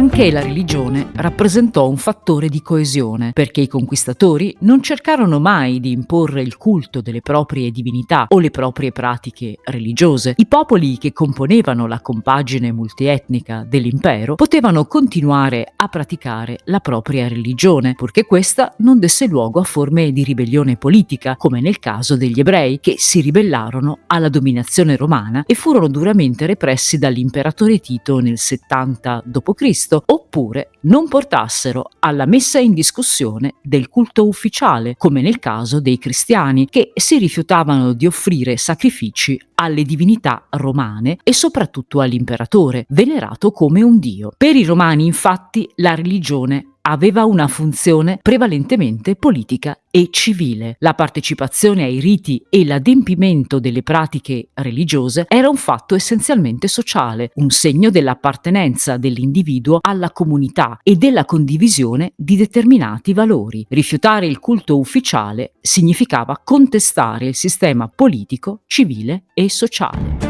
Anche la religione rappresentò un fattore di coesione, perché i conquistatori non cercarono mai di imporre il culto delle proprie divinità o le proprie pratiche religiose. I popoli che componevano la compagine multietnica dell'impero potevano continuare a praticare la propria religione, purché questa non desse luogo a forme di ribellione politica, come nel caso degli ebrei, che si ribellarono alla dominazione romana e furono duramente repressi dall'imperatore Tito nel 70 d.C oppure non portassero alla messa in discussione del culto ufficiale, come nel caso dei cristiani, che si rifiutavano di offrire sacrifici alle divinità romane e soprattutto all'imperatore, venerato come un dio. Per i romani infatti la religione aveva una funzione prevalentemente politica e civile. La partecipazione ai riti e l'adempimento delle pratiche religiose era un fatto essenzialmente sociale, un segno dell'appartenenza dell'individuo alla comunità e della condivisione di determinati valori. Rifiutare il culto ufficiale significava contestare il sistema politico, civile e sociale.